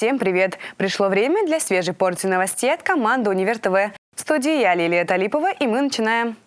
всем привет! Пришло время для свежей порции новостей от команды «Универ ТВ». В студии я, Лилия Талипова, и мы начинаем.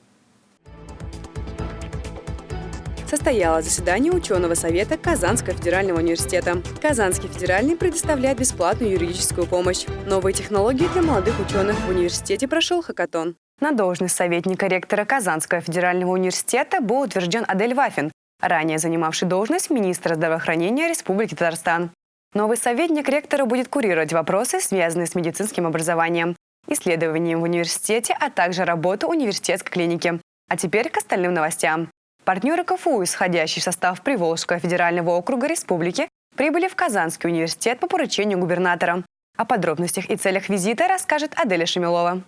Состоялось заседание ученого совета Казанского федерального университета. Казанский федеральный предоставляет бесплатную юридическую помощь. Новые технологии для молодых ученых в университете прошел хакатон. На должность советника ректора Казанского федерального университета был утвержден Адель Вафин, ранее занимавший должность министра здравоохранения Республики Татарстан. Новый советник ректора будет курировать вопросы, связанные с медицинским образованием, исследованием в университете, а также работу университетской клиники. А теперь к остальным новостям. Партнеры КФУ, исходящий в состав Приволжского федерального округа республики, прибыли в Казанский университет по поручению губернатора. О подробностях и целях визита расскажет Аделя Шемилова.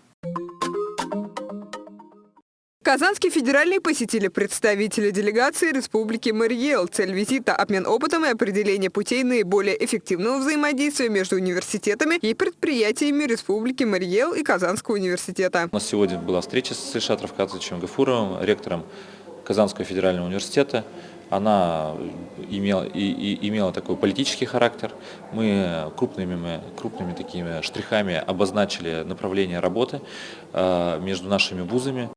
Казанский федеральный посетили представители делегации Республики Мариэл. Цель визита – обмен опытом и определение путей наиболее эффективного взаимодействия между университетами и предприятиями Республики Мариэл и Казанского университета. У нас сегодня была встреча с Ильшат Равкатовичем Гафуровым, ректором Казанского федерального университета. Она имела, и, и, имела такой политический характер. Мы крупными, крупными такими штрихами обозначили направление работы э, между нашими вузами.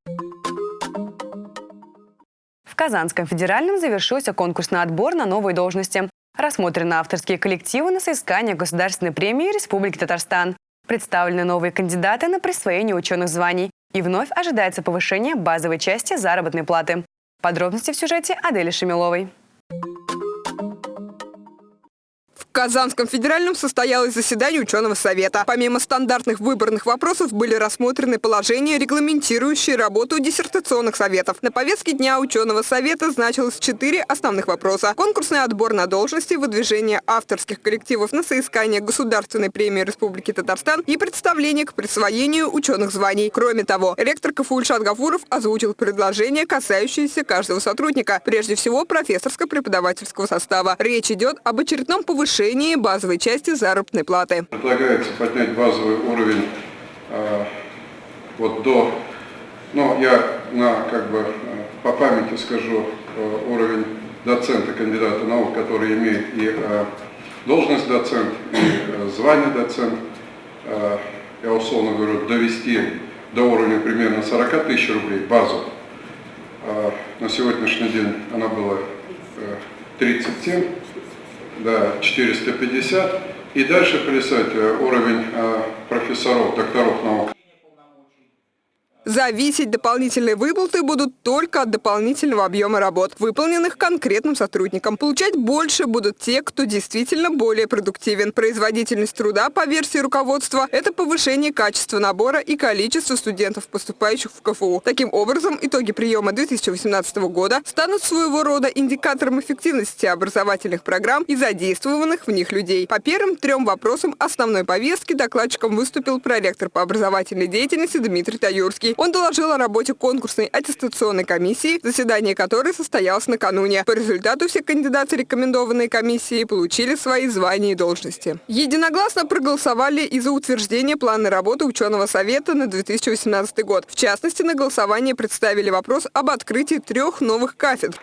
Казанском федеральном завершился конкурсный отбор на новые должности. Рассмотрены авторские коллективы на соискание Государственной премии Республики Татарстан. Представлены новые кандидаты на присвоение ученых званий. И вновь ожидается повышение базовой части заработной платы. Подробности в сюжете Адели Шемиловой. Казанском федеральном состоялось заседание ученого совета. Помимо стандартных выборных вопросов были рассмотрены положения, регламентирующие работу диссертационных советов. На повестке дня ученого совета значилось четыре основных вопроса. Конкурсный отбор на должности, выдвижение авторских коллективов на соискание Государственной премии Республики Татарстан и представление к присвоению ученых званий. Кроме того, ректор КФУ Ильшат Гафуров озвучил предложения, касающиеся каждого сотрудника, прежде всего профессорско-преподавательского состава. Речь идет об очередном повышении повышении базовой части заработной платы. Предлагается поднять базовый уровень э, вот до, ну я на, как бы, по памяти скажу, э, уровень доцента, кандидата наук, который имеет и э, должность доцент, и э, звание доцент, э, я условно говорю, довести до уровня примерно 40 тысяч рублей базу. Э, на сегодняшний день она была э, 37 да, 450. И дальше плясать э, уровень э, профессоров, докторов наук. Зависеть дополнительные выплаты будут только от дополнительного объема работ, выполненных конкретным сотрудником. Получать больше будут те, кто действительно более продуктивен. Производительность труда, по версии руководства, это повышение качества набора и количества студентов, поступающих в КФУ. Таким образом, итоги приема 2018 года станут своего рода индикатором эффективности образовательных программ и задействованных в них людей. По первым трем вопросам основной повестки докладчиком выступил проректор по образовательной деятельности Дмитрий Таюрский. Он доложил о работе конкурсной аттестационной комиссии, заседание которой состоялось накануне. По результату все кандидаты рекомендованной комиссии получили свои звания и должности. Единогласно проголосовали и за утверждение плана работы ученого совета на 2018 год. В частности, на голосование представили вопрос об открытии трех новых кафедр.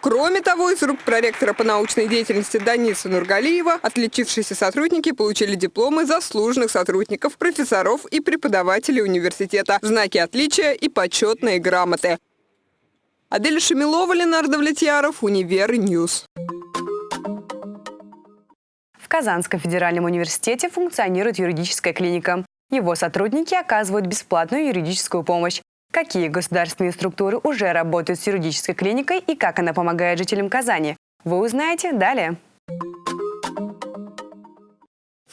Кроме того, из рук проректора по научной деятельности Даниса Нургалиева отличившиеся сотрудники получили дипломы заслуженных сотрудников, профессоров и преподавателей университета, знаки отличия и почетные грамоты. Адель Шамилова, Ленар Давлетьяров, Univer News. В Казанском федеральном университете функционирует юридическая клиника. Его сотрудники оказывают бесплатную юридическую помощь. Какие государственные структуры уже работают с юридической клиникой и как она помогает жителям Казани, вы узнаете далее.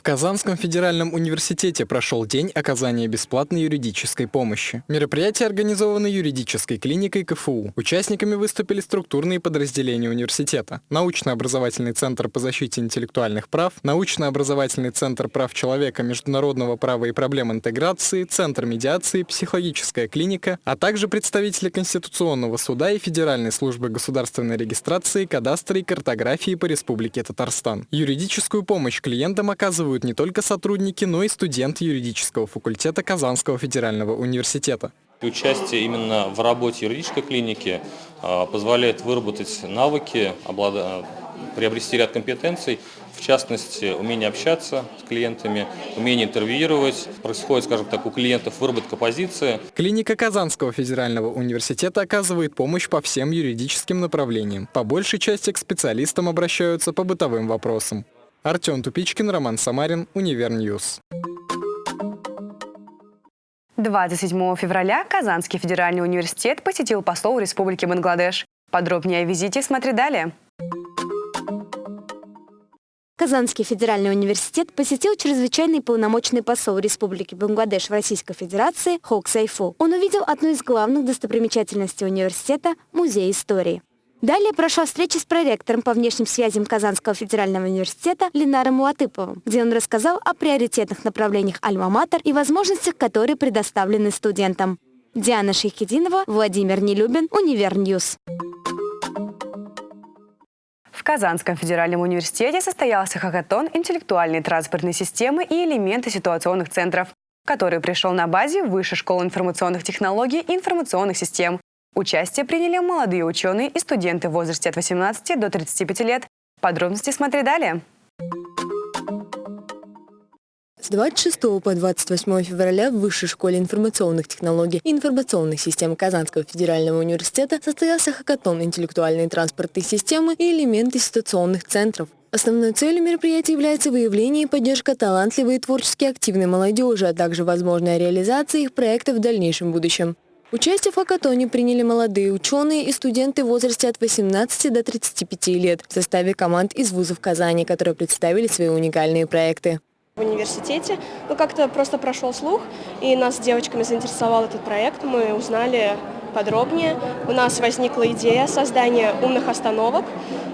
Казанском федеральном университете прошел день оказания бесплатной юридической помощи. Мероприятие организовано юридической клиникой КФУ. Участниками выступили структурные подразделения университета. Научно-образовательный центр по защите интеллектуальных прав, Научно-образовательный центр прав человека, международного права и проблем интеграции, Центр медиации, психологическая клиника, а также представители Конституционного суда и Федеральной службы государственной регистрации, кадастра и картографии по Республике Татарстан. Юридическую помощь клиентам оказывают участвуют не только сотрудники, но и студенты юридического факультета Казанского федерального университета. Участие именно в работе юридической клиники а, позволяет выработать навыки, приобрести ряд компетенций в частности, умение общаться с клиентами, умение интервьюировать. Происходит, скажем так, у клиентов выработка позиции. Клиника Казанского федерального университета оказывает помощь по всем юридическим направлениям. По большей части к специалистам обращаются по бытовым вопросам. Артем Тупичкин, Роман Самарин, Univer News. 27 февраля Казанский федеральный университет посетил посол Республики Бангладеш. Подробнее о визите смотри далее. Казанский федеральный университет посетил чрезвычайный полномочный посол Республики Бангладеш в Российской Федерации Хок Сайфу. Он увидел одну из главных достопримечательностей университета – музей истории. Далее прошла встреча с проректором по внешним связям Казанского федерального университета Ленаром Латыповым, где он рассказал о приоритетных направлениях «Альма-Матер» и возможностях, которые предоставлены студентам. Диана Шейхединова, Владимир Нелюбин, Univer News. В Казанском федеральном университете состоялся хакатон интеллектуальной транспортной системы и элементы ситуационных центров, который пришел на базе Высшей школы информационных технологий и информационных систем Участие приняли молодые ученые и студенты в возрасте от 18 до 35 лет. Подробности смотри далее. С 26 по 28 февраля в Высшей школе информационных технологий и информационных систем Казанского федерального университета состоялся хакатон интеллектуальной транспортной системы и элементы ситуационных центров. Основной целью мероприятия является выявление и поддержка талантливой и творчески активной молодежи, а также возможная реализация их проектов в дальнейшем будущем. Участие в хакатоне приняли молодые ученые и студенты в возрасте от 18 до 35 лет в составе команд из вузов Казани, которые представили свои уникальные проекты. В университете ну, как-то просто прошел слух, и нас с девочками заинтересовал этот проект. Мы узнали подробнее. У нас возникла идея создания умных остановок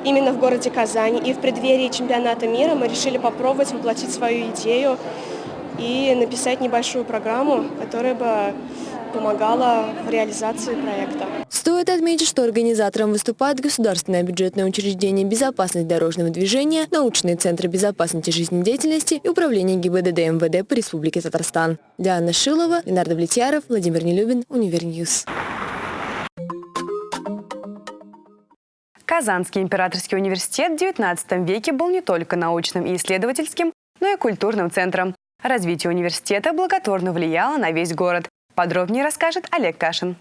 именно в городе Казани. И в преддверии чемпионата мира мы решили попробовать воплотить свою идею и написать небольшую программу, которая бы помогала в реализации проекта. Стоит отметить, что организатором выступает Государственное бюджетное учреждение «Безопасность дорожного движения», научные центры безопасности жизнедеятельности и управление ГИБДД МВД по Республике Татарстан. Диана Шилова, Ленар Давлетьяров, Владимир Нелюбин, Univer News. Казанский императорский университет в XIX веке был не только научным и исследовательским, но и культурным центром. Развитие университета благотворно влияло на весь город. Подробнее расскажет Олег Кашин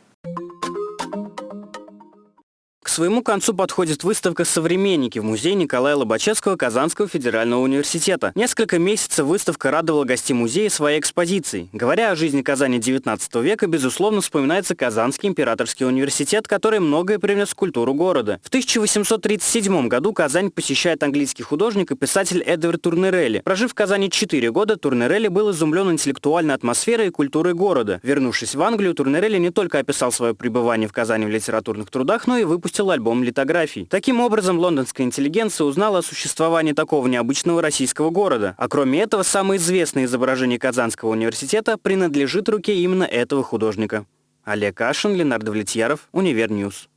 своему концу подходит выставка «Современники» в музее Николая Лобачевского Казанского федерального университета. Несколько месяцев выставка радовала гостей музея своей экспозицией. Говоря о жизни Казани XIX века, безусловно, вспоминается Казанский императорский университет, который многое привнес в культуру города. В 1837 году Казань посещает английский художник и писатель Эдвард Турнерелли. Прожив в Казани 4 года, Турнерелли был изумлен интеллектуальной атмосферой и культурой города. Вернувшись в Англию, Турнерелли не только описал свое пребывание в Казани в литературных трудах, но и выпустил выпустил альбом литографий. Таким образом, лондонская интеллигенция узнала о существовании такого необычного российского города. А кроме этого, самое известное изображение Казанского университета принадлежит руке именно этого художника. Олег Кашин, Ленар Давлетьяров, Univer News.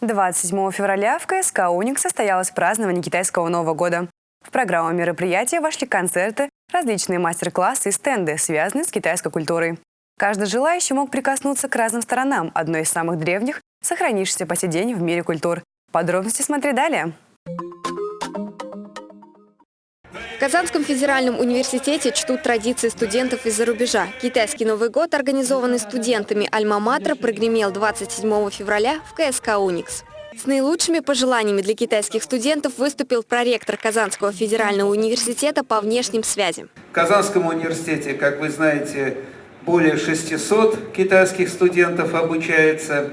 27 февраля в КСК «Уник» состоялось празднование китайского Нового года. В программу мероприятия вошли концерты, различные мастер-классы и стенды, связанные с китайской культурой. Каждый желающий мог прикоснуться к разным сторонам одной из самых древних, сохранившейся по сей день в мире культур. Подробности смотри далее. В Казанском федеральном университете чтут традиции студентов из-за рубежа. Китайский Новый год, организованный студентами Альма-Матра, прогремел 27 февраля в КСК «Уникс». С наилучшими пожеланиями для китайских студентов выступил проректор Казанского федерального университета по внешним связям. В Казанском университете, как вы знаете, более 600 китайских студентов обучается.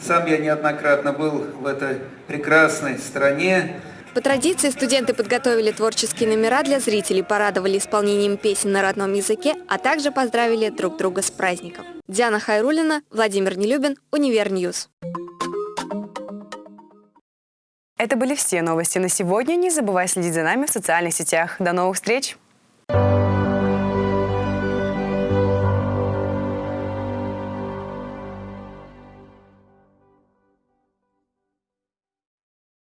Сам я неоднократно был в этой прекрасной стране. По традиции студенты подготовили творческие номера для зрителей, порадовали исполнением песен на родном языке, а также поздравили друг друга с праздником. Диана Хайрулина, Владимир Нелюбин, Univer News. Это были все новости на сегодня. Не забывай следить за нами в социальных сетях. До новых встреч!